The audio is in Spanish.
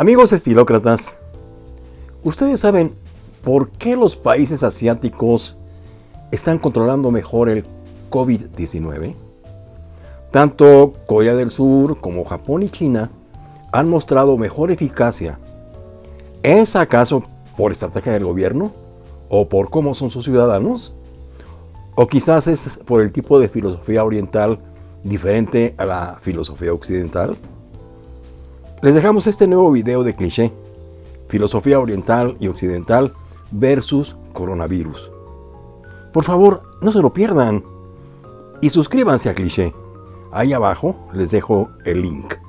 Amigos estilócratas, ¿ustedes saben por qué los países asiáticos están controlando mejor el COVID-19? Tanto Corea del Sur como Japón y China han mostrado mejor eficacia. ¿Es acaso por estrategia del gobierno? ¿O por cómo son sus ciudadanos? ¿O quizás es por el tipo de filosofía oriental diferente a la filosofía occidental? Les dejamos este nuevo video de cliché, filosofía oriental y occidental versus coronavirus. Por favor, no se lo pierdan. Y suscríbanse a cliché. Ahí abajo les dejo el link.